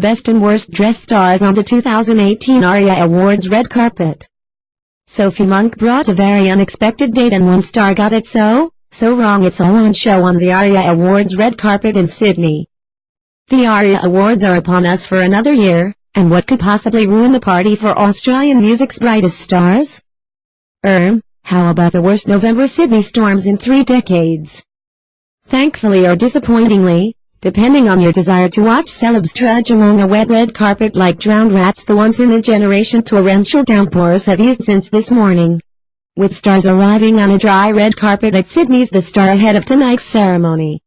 Best and Worst Dressed Stars on the 2018 ARIA Awards red carpet. Sophie Monk brought a very unexpected date and one star got it so, so wrong it's all on show on the ARIA Awards red carpet in Sydney. The ARIA Awards are upon us for another year, and what could possibly ruin the party for Australian music's brightest stars? Erm, how about the worst November Sydney storms in three decades? Thankfully or disappointingly, depending on your desire to watch celebs trudge along a wet red carpet like drowned rats the once-in-a-generation torrential downpours have eased since this morning. With stars arriving on a dry red carpet at Sydney's The Star ahead of tonight's ceremony.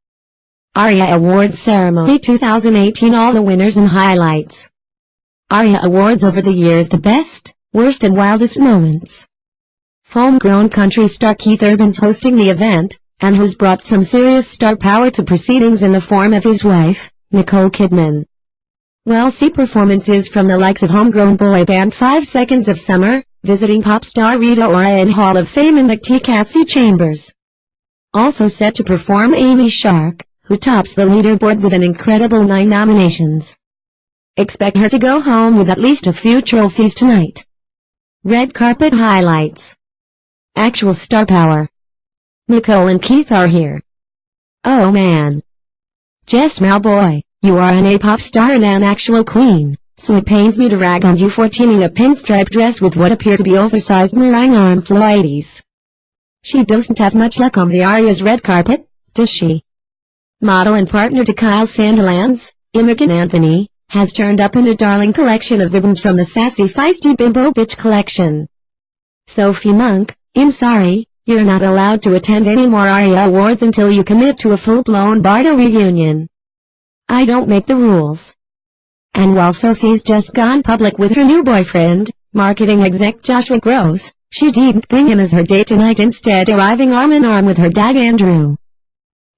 ARIA Awards Ceremony 2018 All the winners and highlights. ARIA Awards over the years the best, worst and wildest moments. Homegrown country star Keith Urban's hosting the event, and has brought some serious star power to proceedings in the form of his wife, Nicole Kidman. We'll see performances from the likes of homegrown boy band 5 Seconds of Summer, visiting pop star Rita Ora and Hall of Fame inductee Kasey Chambers. Also set to perform Amy Shark, who tops the leaderboard with an incredible 9 nominations. Expect her to go home with at least a few trophies tonight. Red Carpet Highlights Actual star power. Nicole and Keith are here. Oh man. Jess Mauboy, you are an A-pop star and an actual queen, so it pains me to rag on you for teaming a pinstripe dress with what appear to be oversized meringue on floities. She doesn't have much luck on the Aria's red carpet, does she? Model and partner to Kyle Sandilands, Imogen Anthony, has turned up in a darling collection of ribbons from the Sassy Feisty Bimbo Bitch collection. Sophie Monk, I'm sorry, you're not allowed to attend any more ARIA awards until you commit to a full-blown Bardot reunion. I don't make the rules. And while Sophie's just gone public with her new boyfriend, marketing exec Joshua Gross, she didn't bring him as her date tonight instead arriving arm in arm with her dad Andrew.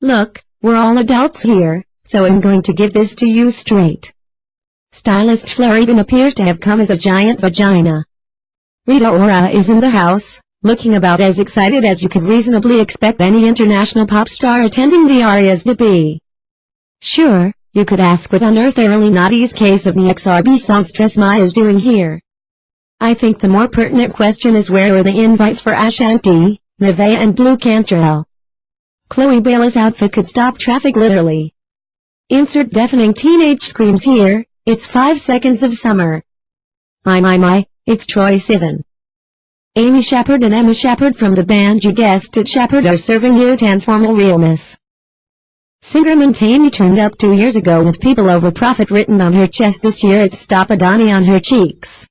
Look, we're all adults here, so I'm going to give this to you straight. Stylist even appears to have come as a giant vagina. Rita Ora is in the house, looking about as excited as you could reasonably expect any international pop star attending the ARIAs to be. Sure, you could ask what on earth early Naughty's case of the XRB song Stress Ma is doing here. I think the more pertinent question is where are the invites for Ashanti, Nevaeh and Blu Cantrell? Chloe Bailey's outfit could stop traffic literally. Insert deafening teenage screams here, it's 5 seconds of summer. My my my, it's Troye Sivan. Amy Sheppard and Emma Sheppard from the band You Guessed It Sheppard are serving you 10 formal realness. Singer Montaigne turned up two years ago with People Over Profit written on her chest this year it's Stop Adani on her cheeks.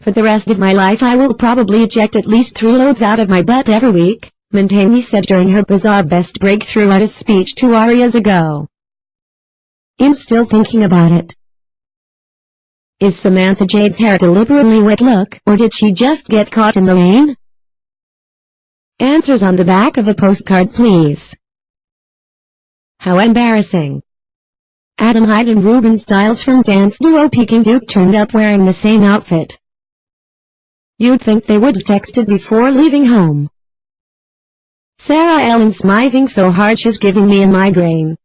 For the rest of my life I will probably eject at least three loads out of my butt every week, Montaigne said during her bizarre best breakthrough artist speech two arias ago. I'm still thinking about it. Is Samantha Jade's hair deliberately wet look, or did she just get caught in the rain? Answers on the back of a postcard please. How embarrassing. Adam Hyde and Reuben Styles from dance duo Peking Duk turned up wearing the same outfit. You'd think they would have texted before leaving home. Sarah Ellen's smizing so hard she's giving me a migraine.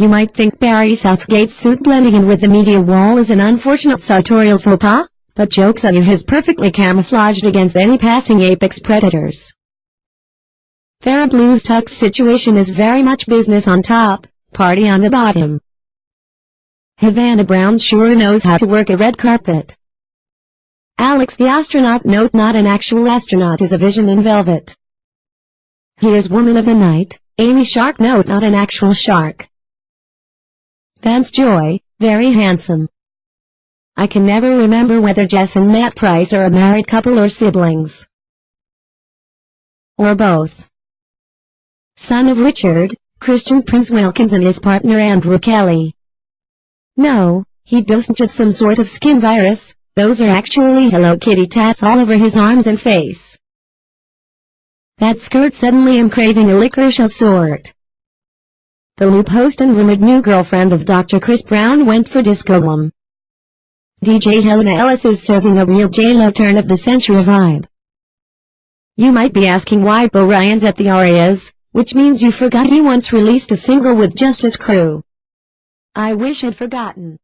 You might think Barry Southgate's suit blending in with the media wall is an unfortunate sartorial faux pas, but joke's on you his perfectly camouflaged against any passing apex predators. Farrah Blue's tux situation is very much business on top, party on the bottom. Havana Brown sure knows how to work a red carpet. Alex the astronaut note not an actual astronaut is a vision in velvet. Here's Woman of the Night, Amy Shark note not an actual shark. Vance Joy, very handsome. I can never remember whether Jess and Matt Price are a married couple or siblings. Or both. Son of Richard, Christian Prince Wilkins and his partner Andrew Kelly. No, he doesn't have some sort of skin virus, those are actually Hello Kitty tats all over his arms and face. That skirt suddenly am craving a licorice of sort. The Loop host and rumored new girlfriend of Dr. Chris Brown went for Disco Glum. DJ Helena Ellis is serving a real J-Lo turn of the century vibe. You might be asking why Bo Ryan's at the Arias, which means you forgot he once released a single with Justice Crew. I wish I'd forgotten.